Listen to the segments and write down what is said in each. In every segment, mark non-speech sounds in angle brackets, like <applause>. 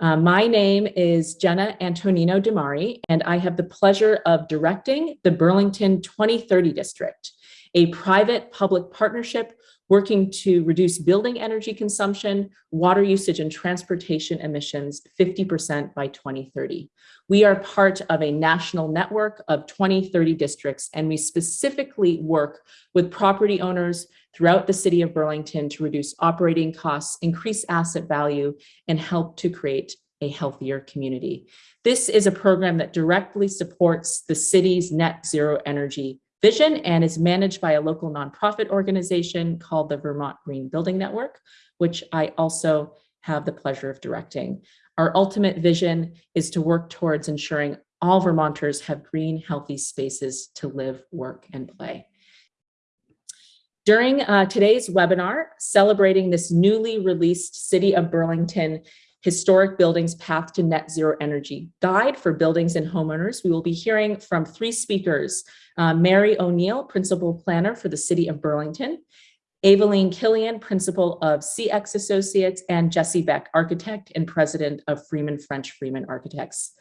Uh, my name is Jenna Antonino DiMambro, and I have the pleasure of directing the Burlington 2030 District, a private public partnership working to reduce building energy consumption, water usage, and transportation emissions 50% by 2030. We are part of a national network of 2030 districts, and we specifically work with property owners throughout the city of Burlington to reduce operating costs, increase asset value, and help to create a healthier community. This is a program that directly supports the city's net zero energy vision and is managed by a local nonprofit organization called the Vermont Green Building Network, which I also have the pleasure of directing. Our ultimate vision is to work towards ensuring all Vermonters have green, healthy spaces to live, work, and play. During uh, today's webinar, celebrating this newly released City of Burlington Historic Buildings Path to Net Zero Energy Guide for Buildings and Homeowners. We will be hearing from three speakers, uh, Mary O'Neill, Principal Planner for the City of Burlington, Aveline Killian, Principal of CX Associates, and Jesse Beck, Architect and President of Freeman French Freeman Architects.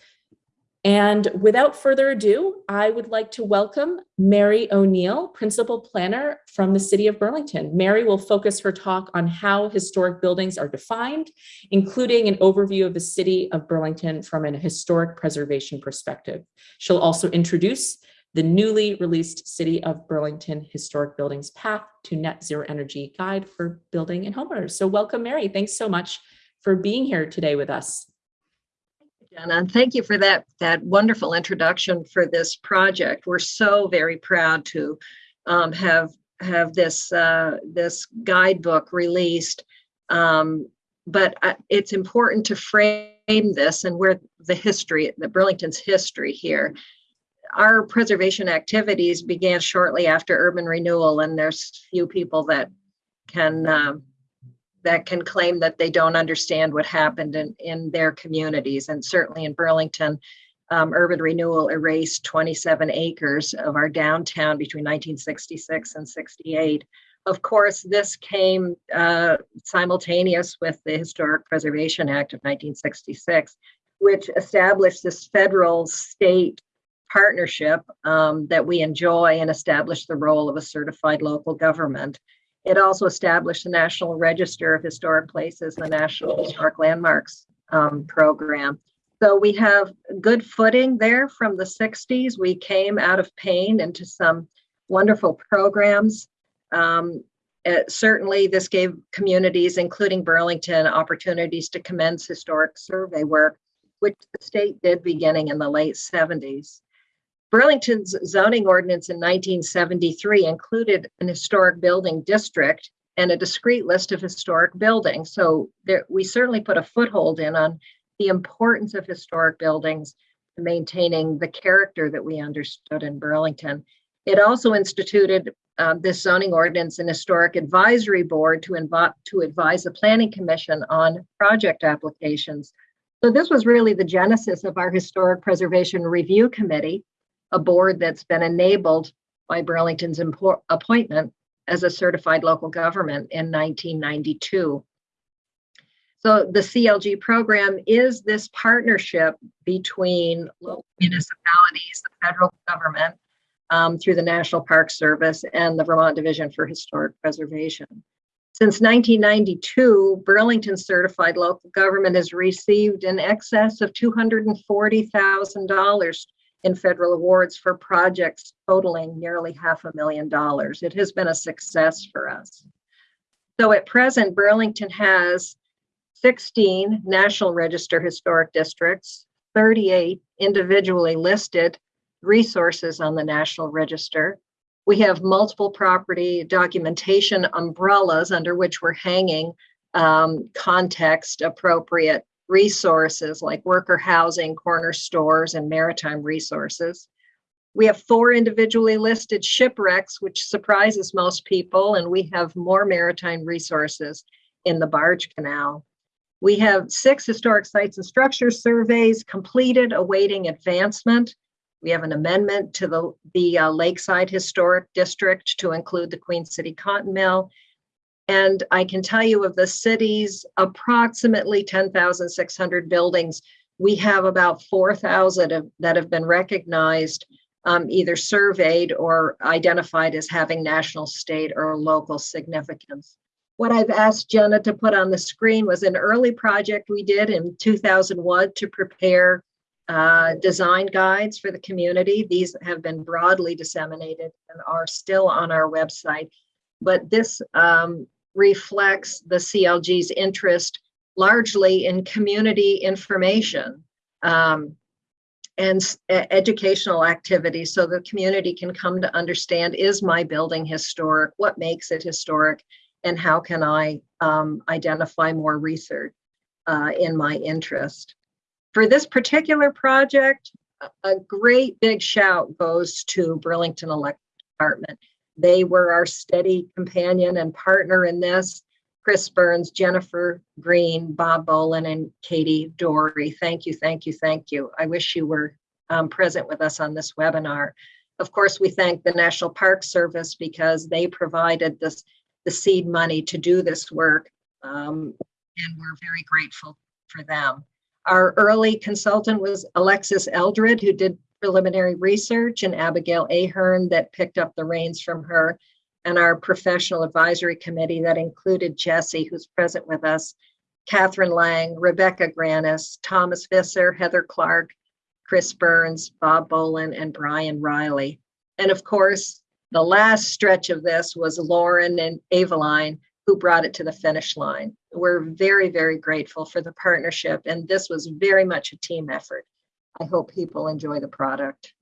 And without further ado, I would like to welcome Mary O'Neill, Principal Planner from the City of Burlington. Mary will focus her talk on how historic buildings are defined, including an overview of the City of Burlington from an historic preservation perspective. She'll also introduce the newly released City of Burlington Historic Buildings Path to Net Zero Energy Guide for Building and Homeowners. So welcome, Mary. Thanks so much for being here today with us. Jenna, and thank you for that, that wonderful introduction for this project. We're so very proud to um, have have this uh, this guidebook released. Um, but uh, it's important to frame this and where the history, the Burlington's history here. Our preservation activities began shortly after urban renewal, and there's few people that can uh, that can claim that they don't understand what happened in, in their communities. And certainly in Burlington, um, urban renewal erased 27 acres of our downtown between 1966 and 68. Of course, this came uh, simultaneous with the Historic Preservation Act of 1966, which established this federal state partnership um, that we enjoy and established the role of a certified local government. It also established the National Register of Historic Places, the National Historic Landmarks um, program. So we have good footing there from the 60s. We came out of pain into some wonderful programs. Um, it, certainly, this gave communities, including Burlington, opportunities to commence historic survey work, which the state did beginning in the late 70s. Burlington's zoning ordinance in 1973 included an historic building district and a discrete list of historic buildings. So there, we certainly put a foothold in on the importance of historic buildings maintaining the character that we understood in Burlington. It also instituted um, this zoning ordinance and historic advisory board to, to advise the planning commission on project applications. So this was really the genesis of our historic preservation review committee a board that's been enabled by Burlington's appointment as a certified local government in 1992. So the CLG program is this partnership between local municipalities, the federal government, um, through the National Park Service and the Vermont Division for Historic Preservation. Since 1992, Burlington Certified Local Government has received in excess of $240,000 in federal awards for projects totaling nearly half a million dollars. It has been a success for us. So at present, Burlington has 16 National Register Historic Districts, 38 individually listed resources on the National Register. We have multiple property documentation umbrellas under which we're hanging um, context appropriate resources like worker housing, corner stores, and maritime resources. We have four individually listed shipwrecks, which surprises most people, and we have more maritime resources in the barge canal. We have six historic sites and structures surveys completed, awaiting advancement. We have an amendment to the, the uh, Lakeside Historic District to include the Queen City Cotton Mill And I can tell you of the city's approximately 10,600 buildings, we have about 4,000 that have been recognized, um, either surveyed or identified as having national, state, or local significance. What I've asked Jenna to put on the screen was an early project we did in 2001 to prepare uh, design guides for the community. These have been broadly disseminated and are still on our website. But this um, reflects the CLG's interest largely in community information um, and educational activities so the community can come to understand is my building historic, what makes it historic, and how can I um, identify more research uh, in my interest. For this particular project, a great big shout goes to Burlington Electric Department. They were our steady companion and partner in this. Chris Burns, Jennifer Green, Bob Bolin, and Katie Dory. Thank you, thank you, thank you. I wish you were um, present with us on this webinar. Of course, we thank the National Park Service because they provided this the seed money to do this work, um, and we're very grateful for them. Our early consultant was Alexis Eldred, who did preliminary research and Abigail Ahern that picked up the reins from her and our professional advisory committee that included Jesse, who's present with us, Catherine Lang, Rebecca Granis, Thomas Visser, Heather Clark, Chris Burns, Bob Bolin, and Brian Riley. And of course, the last stretch of this was Lauren and Aveline, who brought it to the finish line. We're very, very grateful for the partnership, and this was very much a team effort. I hope people enjoy the product.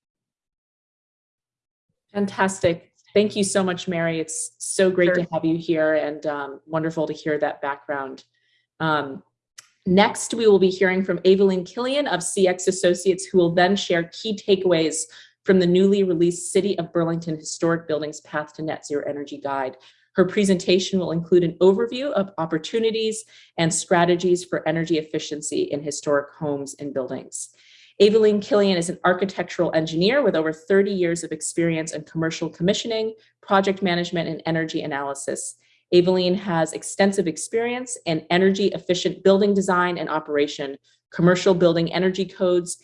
Fantastic. Thank you so much, Mary. It's so great Sure. to have you here and um, wonderful to hear that background. Um, next, we will be hearing from Aveline Killian of CX Associates, who will then share key takeaways from the newly released City of Burlington Historic Buildings Path to Net Zero Energy Guide. Her presentation will include an overview of opportunities and strategies for energy efficiency in historic homes and buildings. Aveline Killian is an architectural engineer with over 30 years of experience in commercial commissioning, project management, and energy analysis. Aveline has extensive experience in energy efficient building design and operation, commercial building energy codes,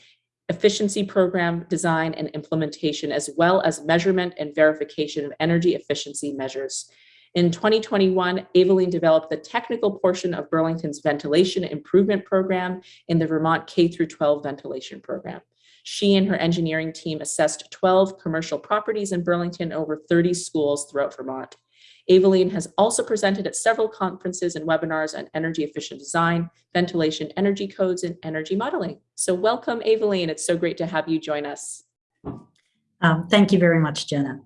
efficiency program design and implementation, as well as measurement and verification of energy efficiency measures. In 2021, Aveline developed the technical portion of Burlington's ventilation improvement program in the Vermont K through 12 ventilation program. She and her engineering team assessed 12 commercial properties in Burlington over 30 schools throughout Vermont. Aveline has also presented at several conferences and webinars on energy efficient design, ventilation, energy codes, and energy modeling. So welcome, Aveline. It's so great to have you join us. Um, thank you very much, Jenna.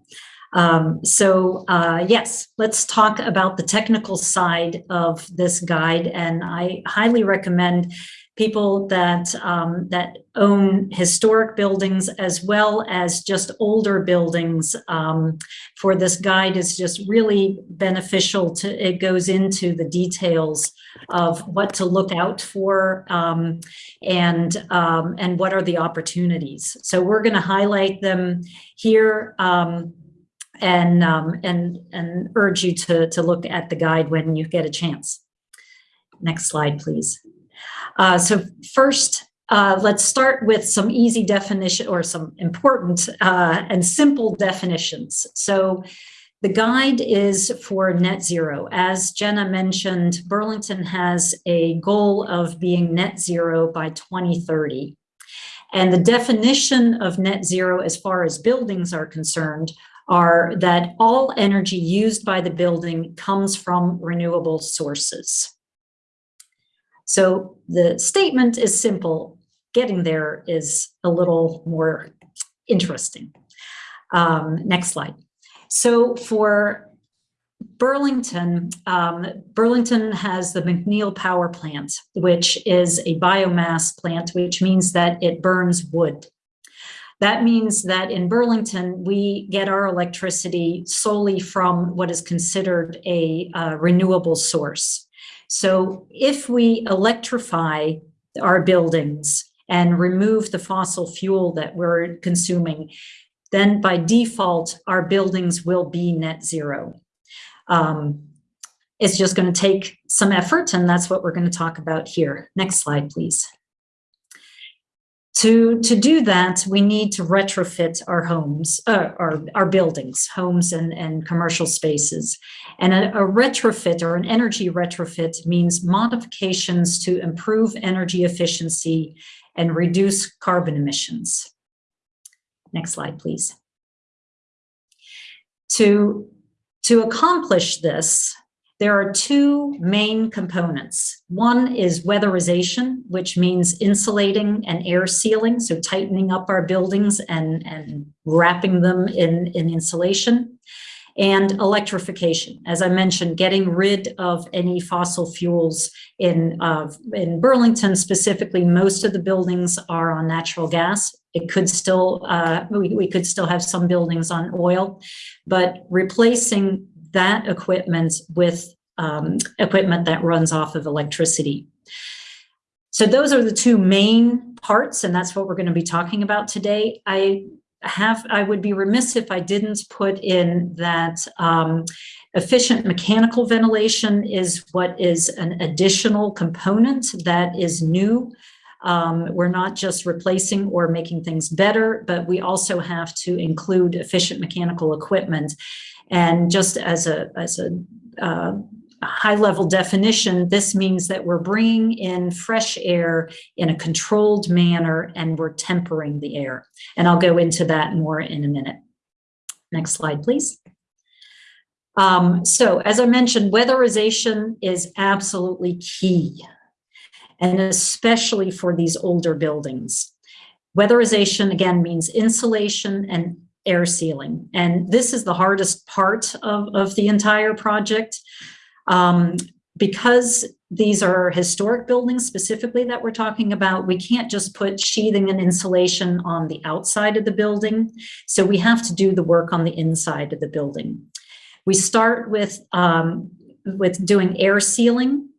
Um, so uh, yes, let's talk about the technical side of this guide. And I highly recommend people that um, that own historic buildings as well as just older buildings. Um, for this guide is just really beneficial to it goes into the details of what to look out for um, and um, and what are the opportunities. So we're going to highlight them here. Um, and um, and and urge you to to look at the guide when you get a chance. Next slide, please. Uh, so first, uh, let's start with some easy definition or some important uh, and simple definitions. So the guide is for net zero. As Jenna mentioned, Burlington has a goal of being net zero by 2030. And the definition of net zero as far as buildings are concerned are that all energy used by the building comes from renewable sources. So the statement is simple. Getting there is a little more interesting. Um, next slide. So for Burlington, um, Burlington has the McNeil Power Plant, which is a biomass plant, which means that it burns wood. That means that in Burlington, we get our electricity solely from what is considered a uh, renewable source. So if we electrify our buildings and remove the fossil fuel that we're consuming, then by default, our buildings will be net zero. Um, it's just going to take some effort, and that's what we're going to talk about here. Next slide, please. To, to do that, we need to retrofit our homes, uh, our, our buildings, homes and, and commercial spaces. And a, a retrofit or an energy retrofit means modifications to improve energy efficiency and reduce carbon emissions. Next slide, please. To, to accomplish this, there are two main components. One is weatherization, which means insulating and air sealing, so tightening up our buildings and, and wrapping them in, in insulation. And electrification, as I mentioned, getting rid of any fossil fuels in, uh, in Burlington specifically, most of the buildings are on natural gas. It could still, uh, we, we could still have some buildings on oil, but replacing that equipment with um, equipment that runs off of electricity. So those are the two main parts, and that's what we're going to be talking about today. I have, I would be remiss if I didn't put in that um, efficient mechanical ventilation is what is an additional component that is new. Um, we're not just replacing or making things better, but we also have to include efficient mechanical equipment. And just as a, as a uh, high level definition, this means that we're bringing in fresh air in a controlled manner and we're tempering the air. And I'll go into that more in a minute. Next slide, please. Um, so as I mentioned, weatherization is absolutely key, and especially for these older buildings. Weatherization, again, means insulation and air sealing. And this is the hardest part of, of the entire project. Um, because these are historic buildings specifically that we're talking about, we can't just put sheathing and insulation on the outside of the building. So we have to do the work on the inside of the building. We start with, um, with doing air sealing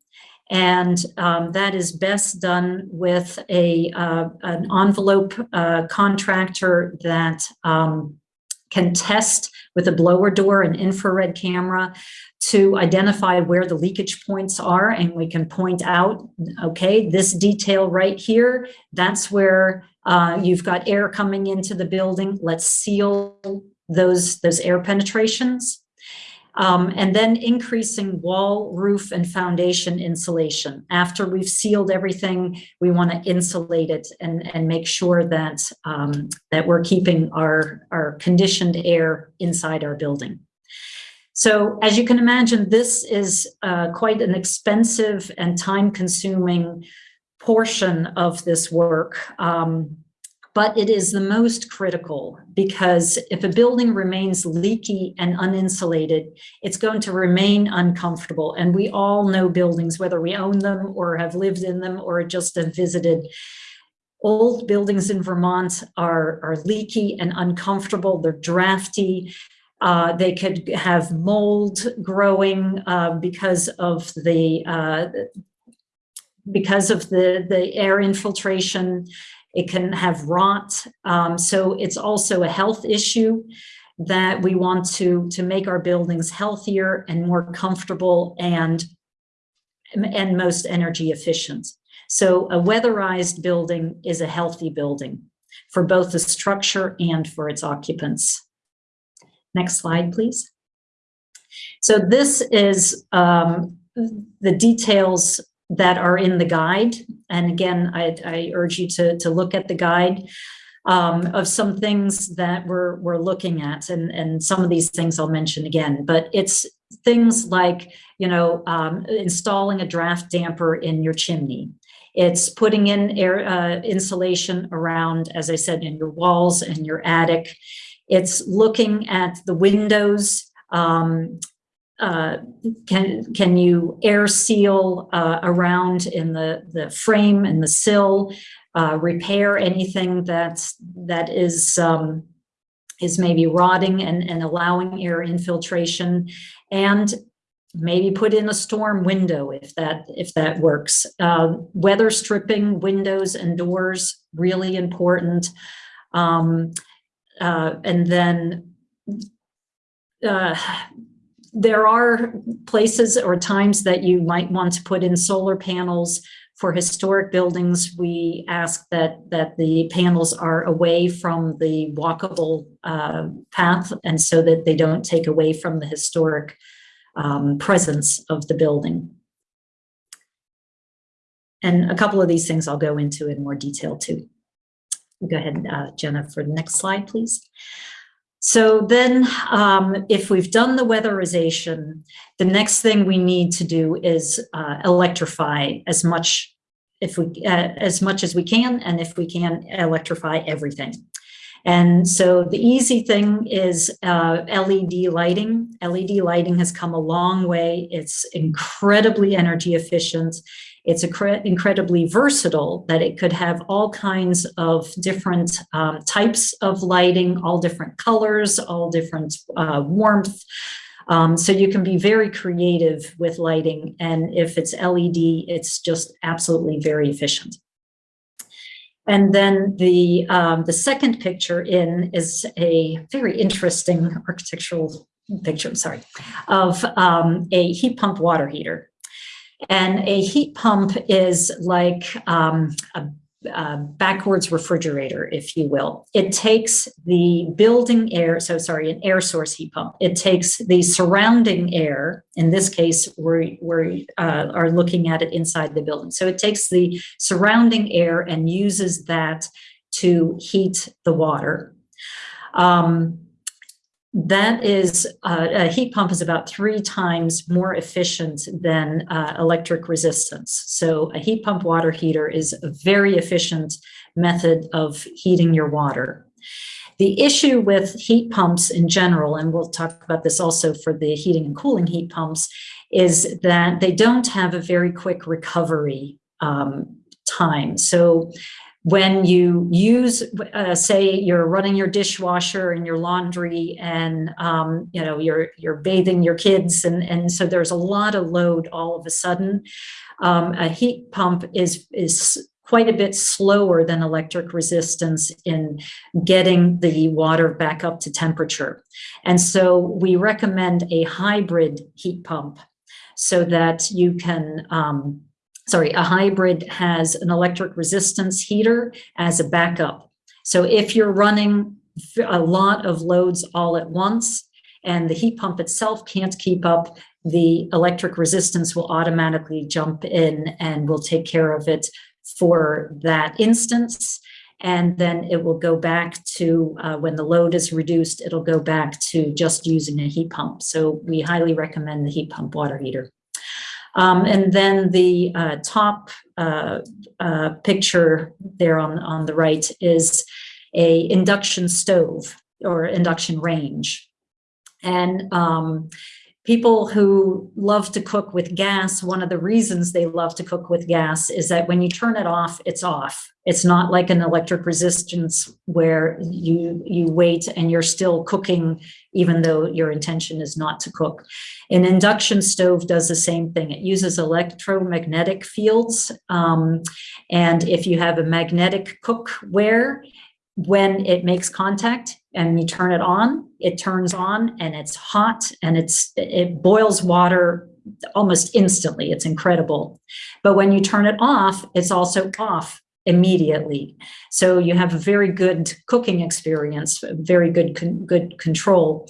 and um, that is best done with a uh, an envelope uh, contractor that um, can test with a blower door and infrared camera to identify where the leakage points are and we can point out, okay, this detail right here, that's where uh, you've got air coming into the building. Let's seal those, those air penetrations. Um, and then increasing wall, roof, and foundation insulation. After we've sealed everything, we want to insulate it and, and make sure that, um, that we're keeping our, our conditioned air inside our building. So as you can imagine, this is uh, quite an expensive and time-consuming portion of this work. Um, but it is the most critical because if a building remains leaky and uninsulated, it's going to remain uncomfortable. And we all know buildings, whether we own them or have lived in them or just have visited. Old buildings in Vermont are, are leaky and uncomfortable. They're drafty. Uh, they could have mold growing uh, because of the uh, because of the the air infiltration it can have rot. Um, so it's also a health issue that we want to, to make our buildings healthier and more comfortable and, and most energy efficient. So a weatherized building is a healthy building for both the structure and for its occupants. Next slide, please. So this is um, the details that are in the guide. And again, I, I urge you to, to look at the guide um, of some things that we're, we're looking at. And, and some of these things I'll mention again, but it's things like, you know, um, installing a draft damper in your chimney. It's putting in air uh, insulation around, as I said, in your walls and your attic. It's looking at the windows um, uh, can can you air seal uh, around in the the frame and the sill, uh, repair anything that's that is um, is maybe rotting and, and allowing air infiltration, and maybe put in a storm window if that if that works. Uh, weather stripping windows and doors really important, um, uh, and then there are places or times that you might want to put in solar panels for historic buildings, we ask that, that the panels are away from the walkable uh, path and so that they don't take away from the historic um, presence of the building. And a couple of these things I'll go into in more detail too. Go ahead, uh, Jenna, for the next slide, please. So then um, if we've done the weatherization, the next thing we need to do is uh, electrify as much if we uh, as much as we can and if we can electrify everything. And so the easy thing is uh, LED lighting. LED lighting has come a long way. It's incredibly energy efficient. It's incredibly versatile that it could have all kinds of different um, types of lighting, all different colors, all different uh, warmth. Um, so you can be very creative with lighting. And if it's LED, it's just absolutely very efficient. And then the, um, the second picture in is a very interesting architectural picture, I'm sorry, of um, a heat pump water heater. And a heat pump is like um, a, a, backwards refrigerator, if you will. It takes the building air, so sorry, an air source heat pump. It takes the surrounding air, in this case, we we uh, are looking at it inside the building. So it takes the surrounding air and uses that to heat the water. Um, that is, uh, a heat pump is about three times more efficient than uh, electric resistance. So a heat pump water heater is a very efficient method of heating your water. The issue with heat pumps in general, and we'll talk about this also for the heating and cooling heat pumps, is that they don't have a very quick recovery um, time. So when you use, uh, say you're running your dishwasher and your laundry and, um, you know, you're, you're bathing your kids. And, and so there's a lot of load all of a sudden. Um, a heat pump is, is quite a bit slower than electric resistance in getting the water back up to temperature. And so we recommend a hybrid heat pump so that you can um, sorry, a hybrid has an electric resistance heater as a backup. So if you're running a lot of loads all at once and the heat pump itself can't keep up, the electric resistance will automatically jump in and will take care of it for that instance. And then it will go back to, uh, when the load is reduced, it'll go back to just using a heat pump. So we highly recommend the heat pump water heater. Um, and then the uh, top uh, uh, picture there on, on the right is a induction stove or induction range. And um, people who love to cook with gas, one of the reasons they love to cook with gas is that when you turn it off, it's off. It's not like an electric resistance where you, you wait and you're still cooking even though your intention is not to cook. An induction stove does the same thing. It uses electromagnetic fields. Um, and if you have a magnetic cookware, when it makes contact and you turn it on, it turns on and it's hot and it's it boils water almost instantly. It's incredible. But when you turn it off, it's also off immediately. So you have a very good cooking experience, very good, con good control.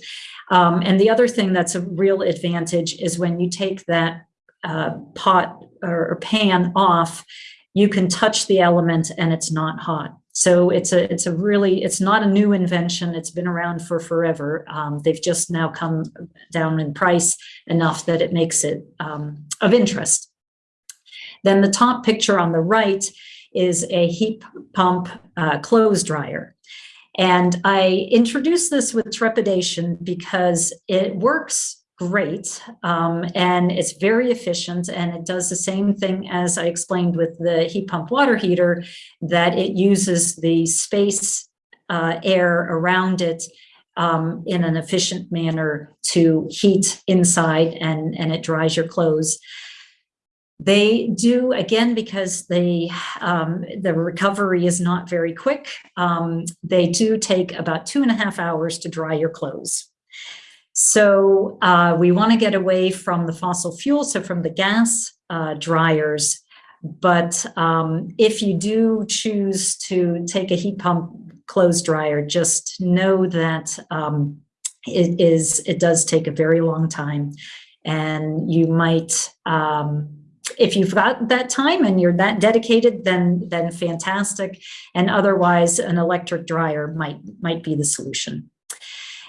Um, and the other thing that's a real advantage is when you take that uh, pot or, or pan off, you can touch the element and it's not hot. So it's a it's a really it's not a new invention. It's been around for forever. Um, they've just now come down in price enough that it makes it um, of interest. Then the top picture on the right is a heat pump uh, clothes dryer. And I introduced this with trepidation because it works great um, and it's very efficient and it does the same thing as I explained with the heat pump water heater that it uses the space uh, air around it um, in an efficient manner to heat inside and, and it dries your clothes. They do, again, because they, um, the recovery is not very quick, um, they do take about two and a half hours to dry your clothes. So uh, we want to get away from the fossil fuel, so from the gas uh, dryers. But um, if you do choose to take a heat pump clothes dryer, just know that um, it is it does take a very long time, and you might. Um, if you've got that time and you're that dedicated, then then fantastic. And otherwise, an electric dryer might might be the solution.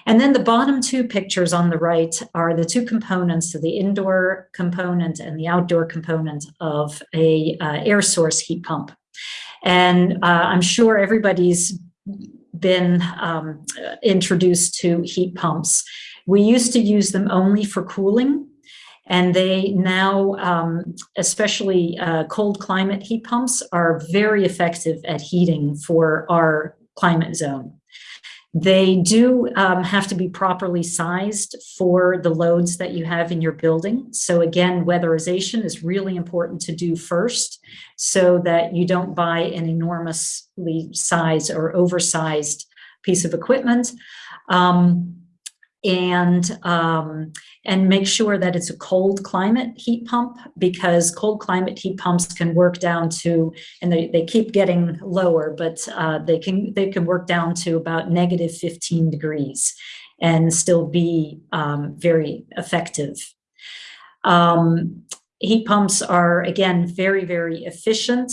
And then the bottom two pictures on the right are the two components, so the indoor component and the outdoor component of a uh, air source heat pump. And uh, I'm sure everybody's been um, introduced to heat pumps. We used to use them only for cooling and they now, um, especially uh, cold climate heat pumps, are very effective at heating for our climate zone. They do um, have to be properly sized for the loads that you have in your building. So again, weatherization is really important to do first so that you don't buy an enormously sized or oversized piece of equipment. Um, and um, and make sure that it's a cold climate heat pump because cold climate heat pumps can work down to and they, they keep getting lower but uh, they can they can work down to about negative 15 degrees and still be um, very effective. Um, heat pumps are again very very efficient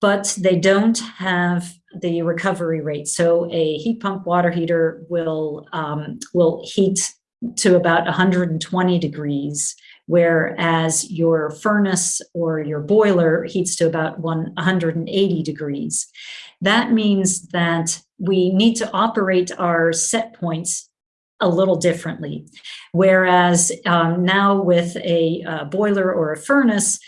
but they don't have the recovery rate. So a heat pump water heater will, um, will heat to about 120 degrees, whereas your furnace or your boiler heats to about 180 degrees. That means that we need to operate our set points a little differently. Whereas um, now with a, a boiler or a furnace,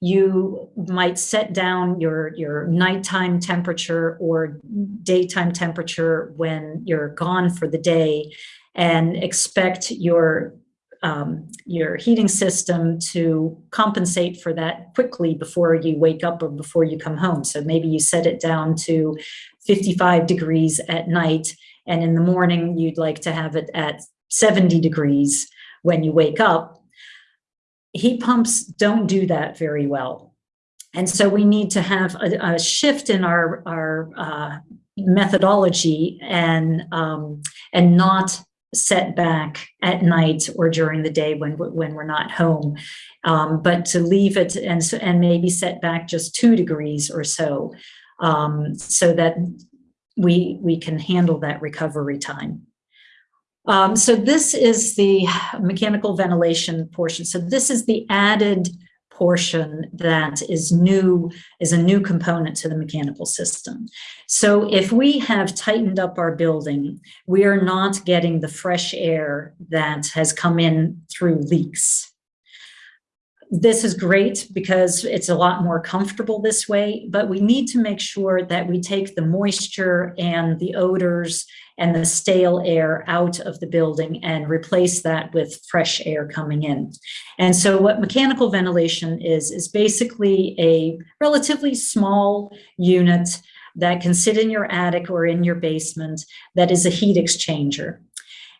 you might set down your, your nighttime temperature or daytime temperature when you're gone for the day and expect your um, your heating system to compensate for that quickly before you wake up or before you come home. So maybe you set it down to 55 degrees at night and in the morning you'd like to have it at 70 degrees when you wake up heat pumps don't do that very well. And so we need to have a, a shift in our, our uh, methodology and, um, and not set back at night or during the day when, when we're not home, um, but to leave it and, and maybe set back just two degrees or so, um, so that we, we can handle that recovery time. Um, so this is the mechanical ventilation portion. So this is the added portion that is new, is a new component to the mechanical system. So if we have tightened up our building, we are not getting the fresh air that has come in through leaks. This is great because it's a lot more comfortable this way, but we need to make sure that we take the moisture and the odors and the stale air out of the building and replace that with fresh air coming in. And so what mechanical ventilation is, is basically a relatively small unit that can sit in your attic or in your basement that is a heat exchanger.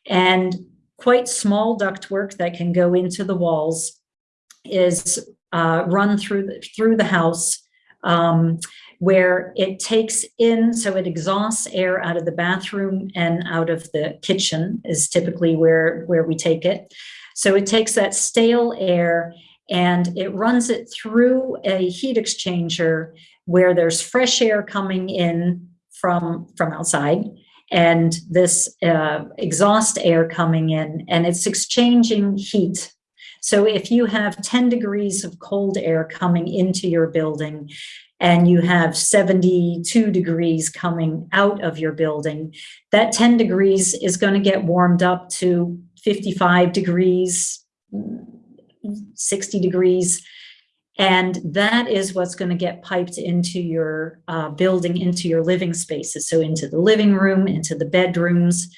And quite small ductwork that can go into the walls is uh, run through the, through the house um, where it takes in, so it exhausts air out of the bathroom and out of the kitchen is typically where, where we take it. So it takes that stale air and it runs it through a heat exchanger where there's fresh air coming in from, from outside and this uh, exhaust air coming in and it's exchanging heat so if you have 10 degrees of cold air coming into your building and you have 72 degrees coming out of your building, that 10 degrees is going to get warmed up to 55 degrees, 60 degrees. And that is what's going to get piped into your uh, building, into your living spaces. So into the living room, into the bedrooms,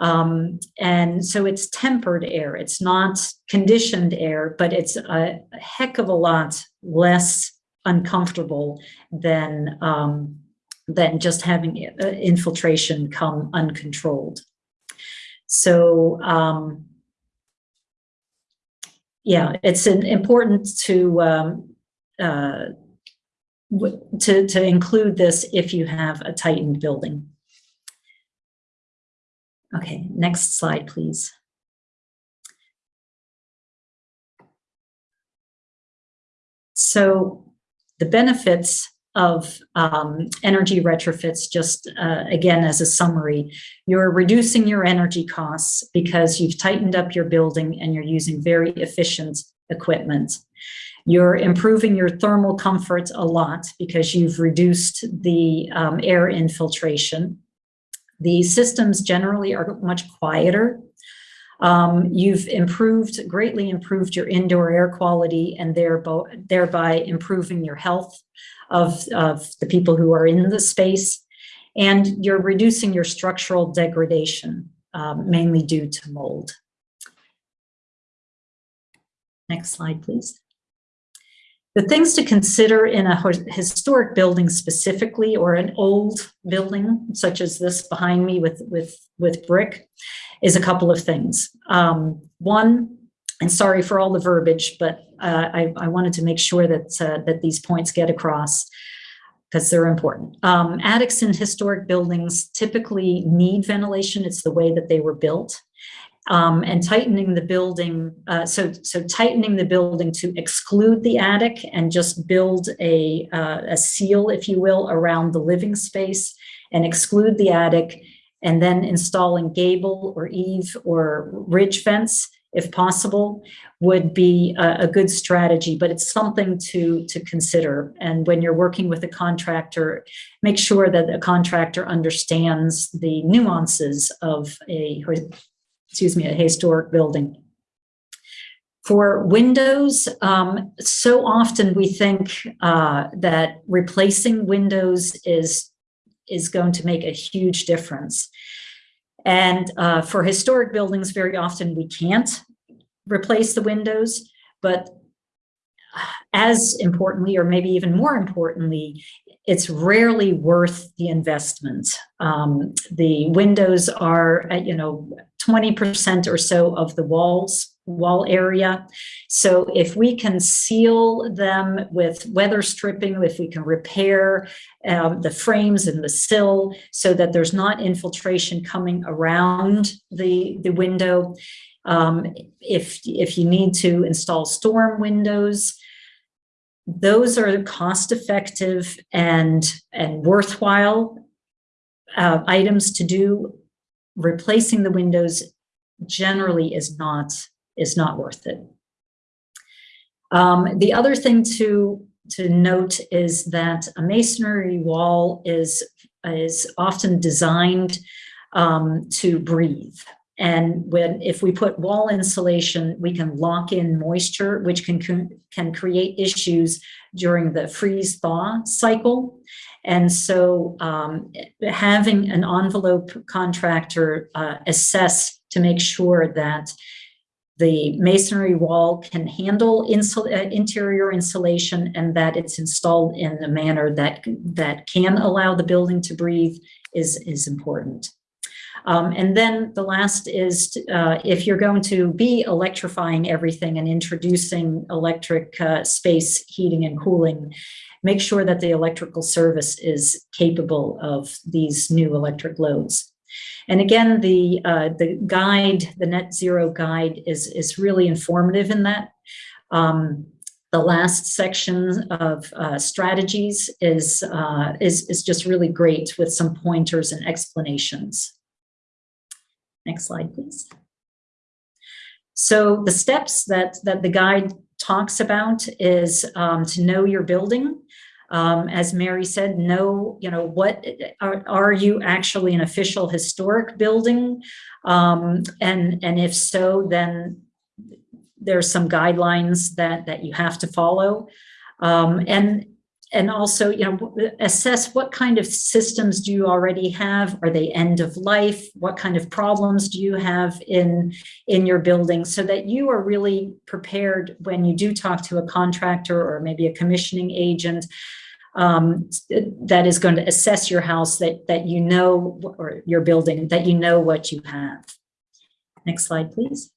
um, and so it's tempered air. It's not conditioned air, but it's a, heck of a lot less uncomfortable than, um, than just having uh, infiltration come uncontrolled. So, um, yeah, it's an, important to, um, uh, to, to include this if you have a tightened building. Okay, next slide, please. So the benefits of um, energy retrofits, just uh, again as a summary, you're reducing your energy costs because you've tightened up your building and you're using very efficient equipment. You're improving your thermal comfort a lot because you've reduced the um, air infiltration. The systems generally are much quieter um, you've improved, greatly improved your indoor air quality and thereby, thereby improving your health of, of the people who are in the space. And you're reducing your structural degradation, um, mainly due to mold. Next slide, please. The things to consider in a historic building specifically, or an old building, such as this behind me with, with, with brick, is a couple of things. Um, one, and sorry for all the verbiage, but uh, I, I, wanted to make sure that, uh, that these points get across because they're important. Um, attics in historic buildings typically need ventilation. It's the way that they were built. Um, and tightening the building, uh, so, so tightening the building to exclude the attic and just build a, uh, a seal, if you will, around the living space and exclude the attic and then installing gable or eave or ridge vents if possible would be a, a, good strategy but it's something to to consider. And when you're working with a contractor make sure that the contractor understands the nuances of a excuse me a historic building for windows, um, so often we think uh, that replacing windows is is going to make a huge difference. And uh, for historic buildings, very often we can't replace the windows, but as importantly, or maybe even more importantly, it's rarely worth the investment. Um, the windows are, at, you know, 20% or so of the walls wall area. So if we can seal them with weather stripping, if we can repair um, the frames and the sill so that there's not infiltration coming around the, the window. Um, if, if you need to install storm windows, those are cost effective and, and worthwhile uh, items to do. Replacing the windows generally is not is not worth it. Um, the other thing to, to note is that a masonry wall is, is often designed um, to breathe. And when if we put wall insulation, we can lock in moisture, which can, can create issues during the freeze thaw cycle. And so um, having an envelope contractor uh, assess to make sure that the masonry wall can handle insul uh, interior insulation and that it's installed in a manner that, that can allow the building to breathe is, is important. Um, and then the last is uh, if you're going to be electrifying everything and introducing electric uh, space heating and cooling, make sure that the electrical service is capable of these new electric loads. And again, the, uh, the guide, the net zero guide is, is really informative in that. Um, the last section of uh, strategies is, uh, is, is just really great with some pointers and explanations. Next slide, please. So the steps that, that the guide talks about is um, to know your building, um, as Mary said, know, you know, what are, are you actually an official historic building? Um, and, and if so, then there's some guidelines that, that you have to follow. Um, and, and also, you know, assess what kind of systems do you already have? Are they end of life? What kind of problems do you have in, in your building so that you are really prepared when you do talk to a contractor or maybe a commissioning agent um, that is going to assess your house that, that you know, or your building, that you know what you have. Next slide, please.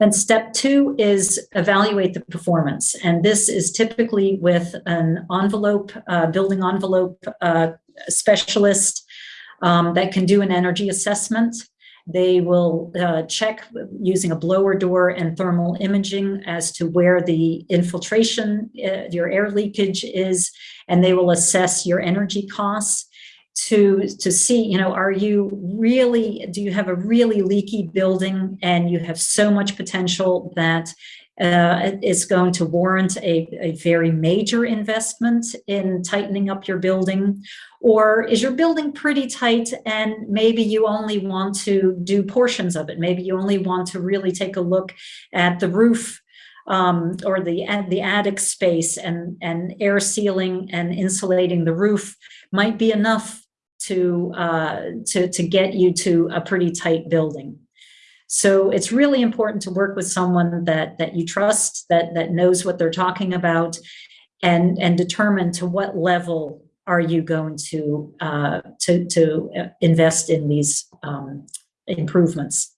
Then step two is evaluate the performance. And this is typically with an envelope, uh, building envelope uh, specialist um, that can do an energy assessment. They will uh, check using a blower door and thermal imaging as to where the infiltration, uh, your air leakage is, and they will assess your energy costs to to see you know are you really do you have a really leaky building and you have so much potential that uh, it's going to warrant a, a very major investment in tightening up your building? Or is your building pretty tight and maybe you only want to do portions of it? Maybe you only want to really take a look at the roof um, or the the attic space and and air sealing and insulating the roof might be enough to, uh, to, to get you to a pretty tight building. So it's really important to work with someone that, that you trust, that, that knows what they're talking about, and, and determine to what level are you going to, uh, to, to invest in these um, improvements.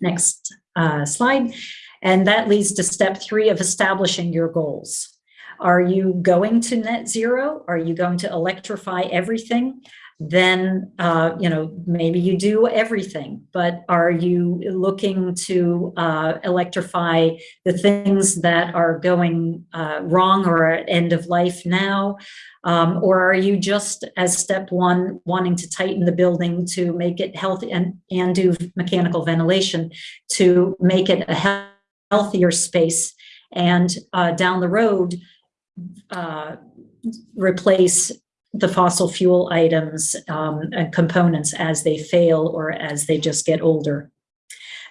Next uh, slide. And that leads to step three of establishing your goals. Are you going to net zero? Are you going to electrify everything? Then uh, you know maybe you do everything but are you looking to uh, electrify the things that are going uh, wrong or at end of life now? Um, or are you just as step one wanting to tighten the building to make it healthy and, and do mechanical ventilation to make it a healthier space and uh, down the road uh, replace the fossil fuel items um, and components as they fail or as they just get older.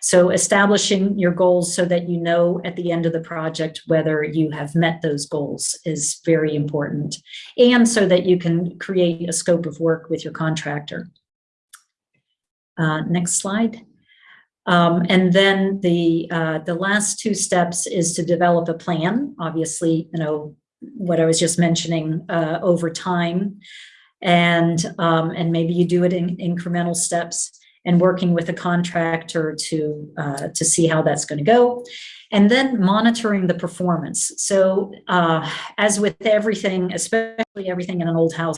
So establishing your goals so that you know at the end of the project whether you have met those goals is very important. And so that you can create a scope of work with your contractor. Uh, next slide. Um, and then the uh, the last two steps is to develop a plan. Obviously, you know, what I was just mentioning uh, over time. And, um, and maybe you do it in incremental steps and working with a contractor to, uh, to see how that's going to go. And then monitoring the performance. So uh, as with everything, especially everything in an old house,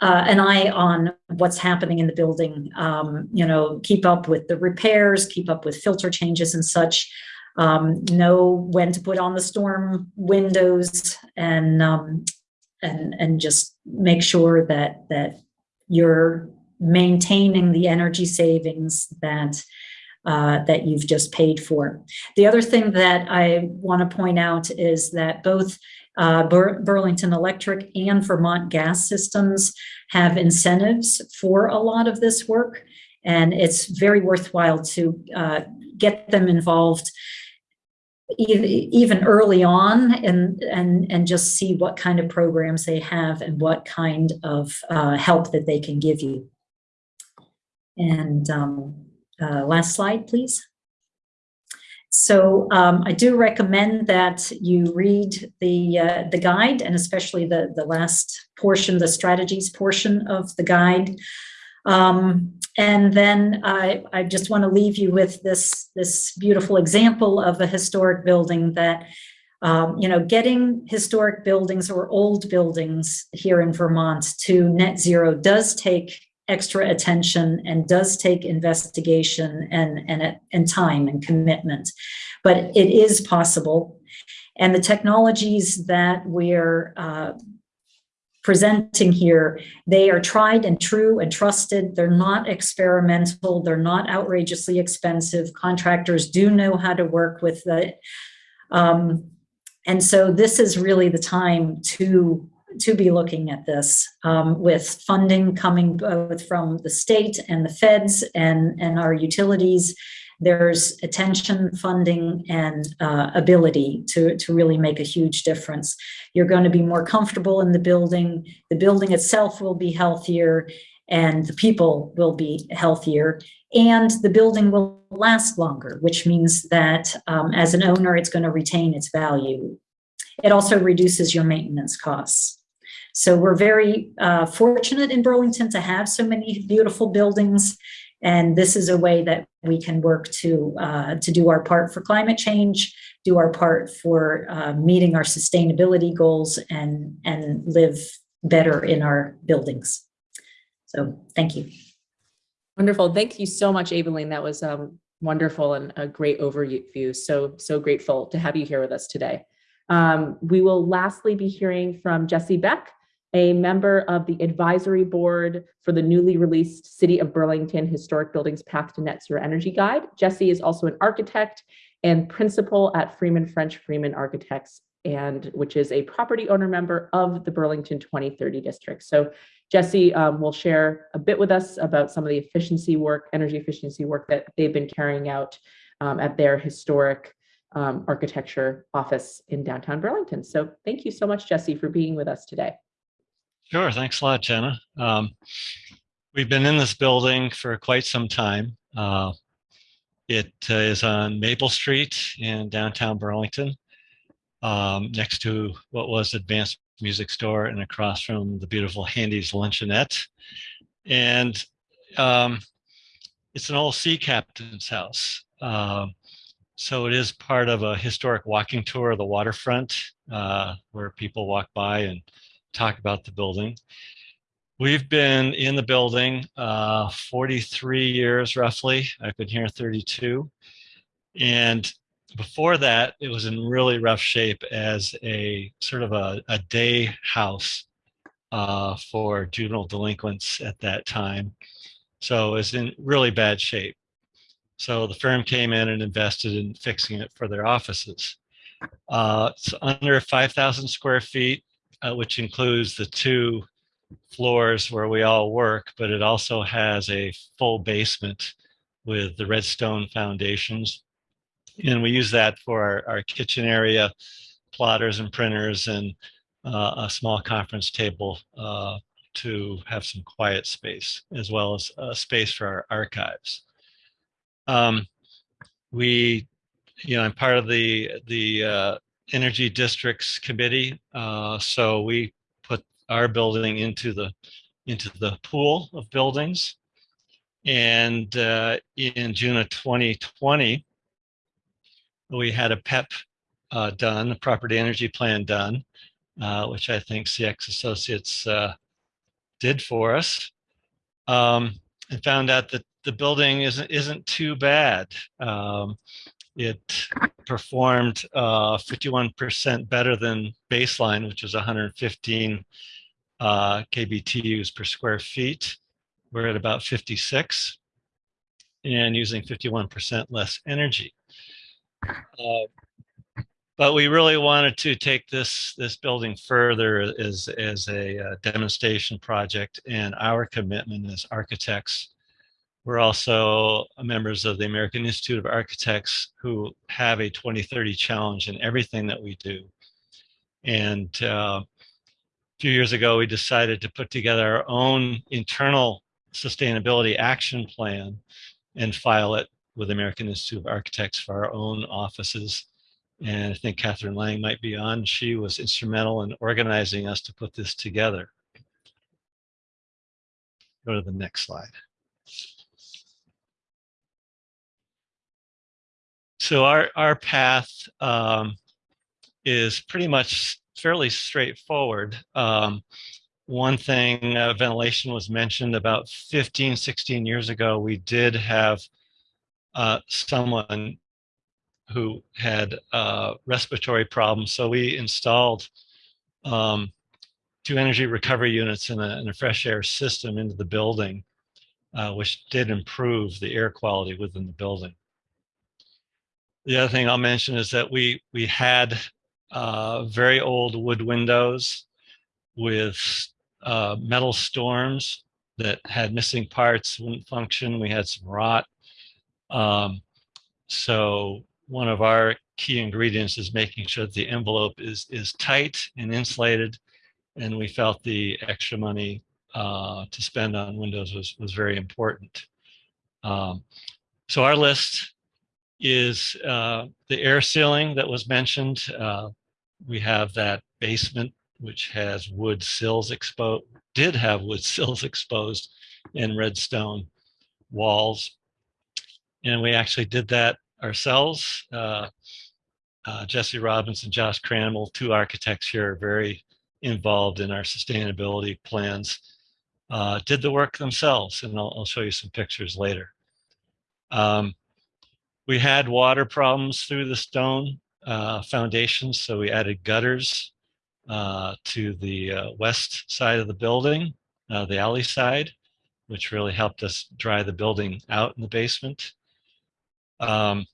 uh, an eye on what's happening in the building, um, you know, keep up with the repairs, keep up with filter changes and such um, know when to put on the storm windows and um, and and just make sure that that you're maintaining the energy savings that uh, that you've just paid for. The other thing that I want to point out is that both uh, Bur Burlington Electric and Vermont Gas Systems have incentives for a lot of this work, and it's very worthwhile to uh, get them involved even early on and, and, and just see what kind of programs they have and what kind of uh, help that they can give you. And um, uh, last slide, please. So um, I do recommend that you read the uh, the guide and especially the the last portion, the strategies portion of the guide. Um, and then I, I just want to leave you with this, this beautiful example of a historic building that, um, you know, getting historic buildings or old buildings here in Vermont to net zero does take extra attention and does take investigation and, and, and time and commitment. But it is possible. And the technologies that we're uh, presenting here, they are tried and true and trusted. They're not experimental. They're not outrageously expensive. Contractors do know how to work with it. Um, and so this is really the time to to be looking at this um, with funding coming both from the state and the feds and, and our utilities there's attention, funding, and uh, ability to, to really make a huge difference. You're going to be more comfortable in the building. The building itself will be healthier and the people will be healthier and the building will last longer, which means that um, as an owner, it's going to retain its value. It also reduces your maintenance costs. So we're very uh, fortunate in Burlington to have so many beautiful buildings And this is a way that we can work to, uh, to do our part for climate change, do our part for uh, meeting our sustainability goals and, and live better in our buildings. So thank you. Wonderful. Thank you so much, Aveline. That was um, wonderful and a great overview. So, so grateful to have you here with us today. Um, we will lastly be hearing from Jesse Beck, a member of the advisory board for the newly released City of Burlington Historic Buildings Path to Net Zero Energy Guide. Jesse is also an architect and principal at Freeman French Freeman Architects, and which is a property owner member of the Burlington 2030 district. So Jesse um, will share a bit with us about some of the efficiency work, energy efficiency work that they've been carrying out um, at their historic um, architecture office in downtown Burlington. So thank you so much, Jesse, for being with us today. Sure. Thanks a lot, Jenna. Um, we've been in this building for quite some time. Uh, it uh, is on Maple Street in downtown Burlington, um, next to what was Advance Music Store and across from the beautiful Handy's Luncheonette. And um, it's an old sea captain's house. Um, so it is part of a historic walking tour of the waterfront uh, where people walk by and talk about the building. We've been in the building uh, 43 years roughly. I've been here 32. And before that, it was in really rough shape as a sort of a, a day house uh, for juvenile delinquents at that time. So it was in really bad shape. So the firm came in and invested in fixing it for their offices. Uh, it's under 5,000 square feet, uh, which includes the two floors where we all work, but it also has a full basement with the redstone foundations. And we use that for our, our kitchen area, plotters and printers, and uh, a small conference table uh, to have some quiet space, as well as a space for our archives. Um, we, you know, I'm part of the the uh, energy districts committee, uh, so we put our building into the into the pool of buildings. And uh, in June of 2020, we had a PEP uh, done, a property energy plan done, uh, which I think CX Associates uh, did for us, um, and found out that the building isn't isn't too bad. Um, it performed 51% uh, better than baseline, which was 115 uh, kBTUs per square feet. We're at about 56 and using 51% less energy. Uh, but we really wanted to take this this building further as as a uh, demonstration project and our commitment as architects we're also members of the American Institute of Architects who have a 2030 challenge in everything that we do. And uh, a few years ago, we decided to put together our own internal sustainability action plan and file it with American Institute of Architects for our own offices. And I think Catherine Lang might be on. She was instrumental in organizing us to put this together. Go to the next slide. So our, our path um, is pretty much fairly straightforward. Um, one thing, uh, ventilation was mentioned about 15, 16 years ago, we did have uh, someone who had uh, respiratory problems. So we installed um, two energy recovery units in a, in a, fresh air system into the building, uh, which did improve the air quality within the building. The other thing I'll mention is that we we had uh, very old wood windows with uh, metal storms that had missing parts, wouldn't function. We had some rot. Um, so one of our key ingredients is making sure that the envelope is is tight and insulated. And we felt the extra money uh, to spend on windows was was very important. Um, so our list is uh, the air sealing that was mentioned. Uh, we have that basement which has wood sills exposed, did have <laughs> wood sills exposed in redstone. walls. And we actually did that ourselves. Uh, uh, Jesse Robbins and Josh Cranwell, two architects here, are very involved in our sustainability plans, uh, did the work themselves. And I'll, I'll show you some pictures later. Um, we had water problems through the stone uh, foundations, so we added gutters uh, to the uh, west side of the building, uh, the alley side, which really helped us dry the building out in the basement. Um,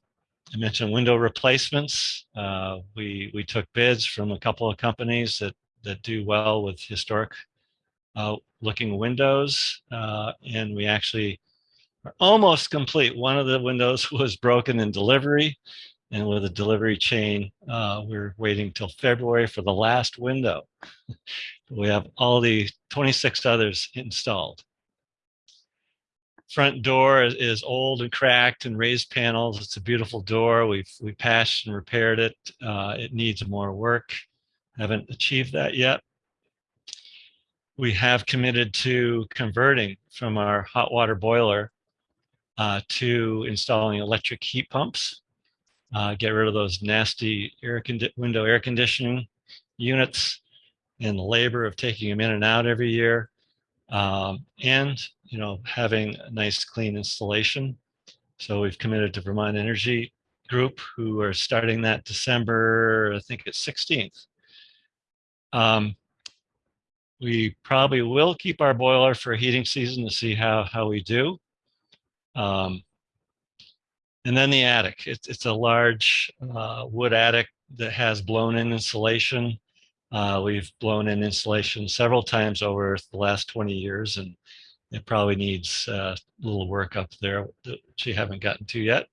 I mentioned window replacements. Uh, we we took bids from a couple of companies that that do well with historic uh, looking windows, and we actually almost complete. One of the windows <laughs> was broken in delivery, and with a delivery chain, uh, we're waiting till February for the last window. <laughs> we have all the 26 others installed front door is, old and cracked and raised panels. It's a beautiful door. We've we patched and repaired it. Uh, it needs more work. Haven't achieved that yet. We have committed to converting from our hot water boiler uh, to installing electric heat pumps. Uh, get rid of those nasty air window air conditioning units and the labor of taking them in and out every year. Um, and you know, having a nice clean installation. So we've committed to Vermont Energy Group, who are starting that December, I think it's 16th. Um, we probably will keep our boiler for heating season to see how, how we do. Um, and then the attic. It's, it's a large uh, wood attic that has blown-in insulation. Uh, we've blown in insulation several times over the last 20 years, and it probably needs uh, a little work up there that you haven't gotten to yet.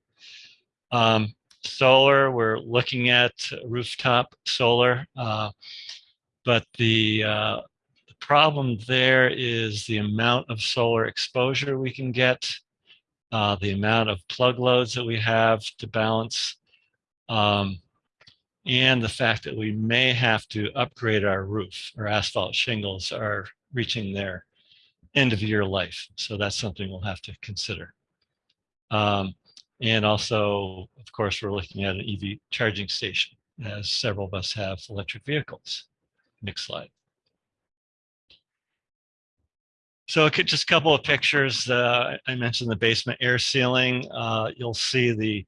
Um, solar, we're looking at rooftop solar, uh, but the, uh, the problem there is the amount of solar exposure we can get, uh, the amount of plug loads that we have to balance, um, and the fact that we may have to upgrade our roof. Our asphalt shingles are reaching their end of year life. So that's something we'll have to consider. Um, and also, of course, we're looking at an EV charging station as several of us have electric vehicles. Next slide. So just a couple of pictures. Uh, I mentioned the basement air sealing. Uh, you'll see the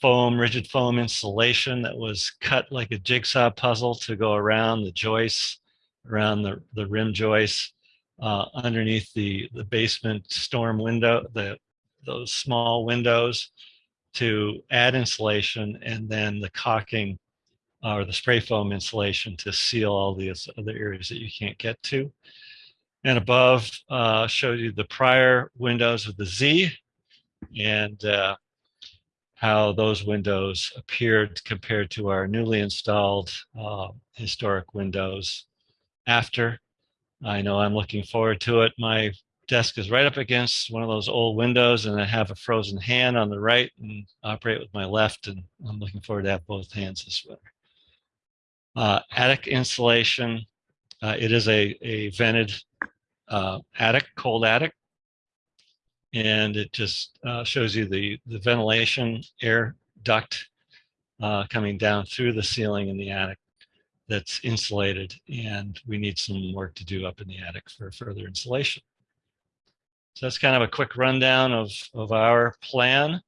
foam, rigid foam insulation that was cut like a jigsaw puzzle to go around the joists, around the, the rim joists uh, underneath the, the basement storm window, the, those small windows to add insulation and then the caulking uh, or the spray foam insulation to seal all these other areas that you can't get to. And above uh, you the prior windows with the Z and uh, how those windows appeared compared to our newly installed uh, historic windows after I know I'm looking forward to it. My desk is right up against one of those old windows and I have a frozen hand on the right and operate with my left and I'm looking forward to have both hands this winter. Uh, attic insulation, uh, it is a, a vented uh, attic, cold attic. And it just uh, shows you the, the ventilation air duct uh, coming down through the ceiling in the attic that's insulated and we need some work to do up in the attic for further insulation. So that's kind of a quick rundown of, of our plan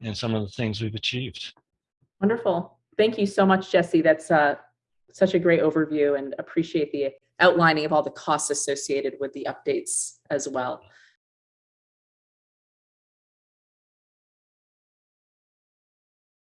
and some of the things we've achieved. Wonderful. Thank you so much, Jesse. That's uh, such a great overview and appreciate the outlining of all the costs associated with the updates as well.